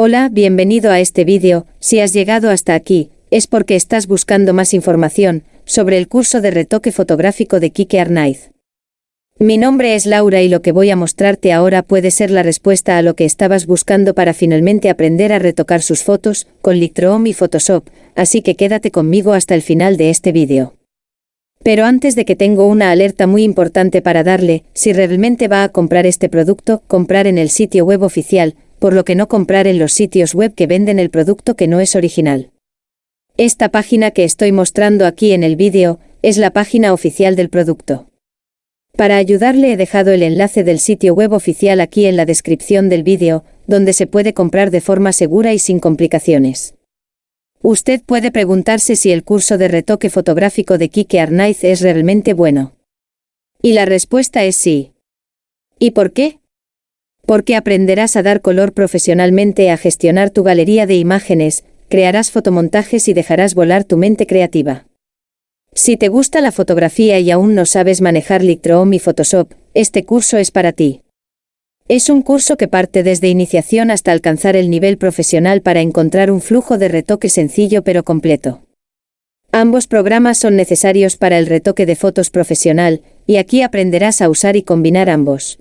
Hola, bienvenido a este vídeo, si has llegado hasta aquí, es porque estás buscando más información sobre el curso de retoque fotográfico de Kike Arnaiz. Mi nombre es Laura y lo que voy a mostrarte ahora puede ser la respuesta a lo que estabas buscando para finalmente aprender a retocar sus fotos con Lightroom y Photoshop, así que quédate conmigo hasta el final de este vídeo. Pero antes de que tengo una alerta muy importante para darle, si realmente va a comprar este producto, comprar en el sitio web oficial, por lo que no comprar en los sitios web que venden el producto que no es original. Esta página que estoy mostrando aquí en el vídeo, es la página oficial del producto. Para ayudarle he dejado el enlace del sitio web oficial aquí en la descripción del vídeo, donde se puede comprar de forma segura y sin complicaciones. Usted puede preguntarse si el curso de retoque fotográfico de Kike Arnaiz es realmente bueno. Y la respuesta es sí. ¿Y por qué? Porque aprenderás a dar color profesionalmente, a gestionar tu galería de imágenes, crearás fotomontajes y dejarás volar tu mente creativa. Si te gusta la fotografía y aún no sabes manejar Lightroom y Photoshop, este curso es para ti. Es un curso que parte desde iniciación hasta alcanzar el nivel profesional para encontrar un flujo de retoque sencillo pero completo. Ambos programas son necesarios para el retoque de fotos profesional, y aquí aprenderás a usar y combinar ambos.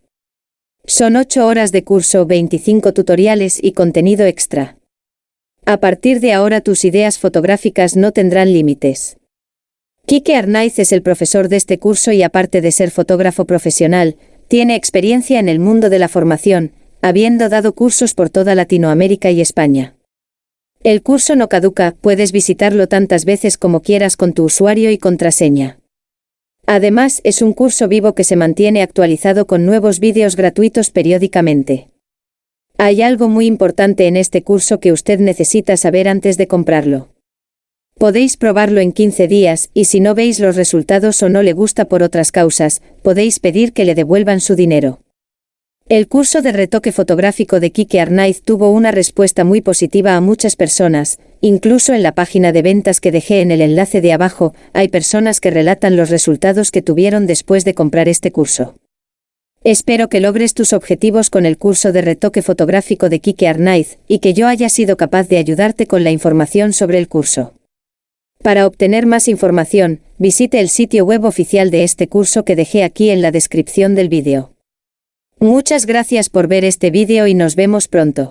Son 8 horas de curso, 25 tutoriales y contenido extra. A partir de ahora tus ideas fotográficas no tendrán límites. Kike Arnaiz es el profesor de este curso y aparte de ser fotógrafo profesional, tiene experiencia en el mundo de la formación, habiendo dado cursos por toda Latinoamérica y España. El curso no caduca, puedes visitarlo tantas veces como quieras con tu usuario y contraseña. Además, es un curso vivo que se mantiene actualizado con nuevos vídeos gratuitos periódicamente. Hay algo muy importante en este curso que usted necesita saber antes de comprarlo. Podéis probarlo en 15 días, y si no veis los resultados o no le gusta por otras causas, podéis pedir que le devuelvan su dinero. El curso de retoque fotográfico de Kike Arnaiz tuvo una respuesta muy positiva a muchas personas, incluso en la página de ventas que dejé en el enlace de abajo, hay personas que relatan los resultados que tuvieron después de comprar este curso. Espero que logres tus objetivos con el curso de retoque fotográfico de Kike Arnaiz, y que yo haya sido capaz de ayudarte con la información sobre el curso. Para obtener más información, visite el sitio web oficial de este curso que dejé aquí en la descripción del vídeo. Muchas gracias por ver este vídeo y nos vemos pronto.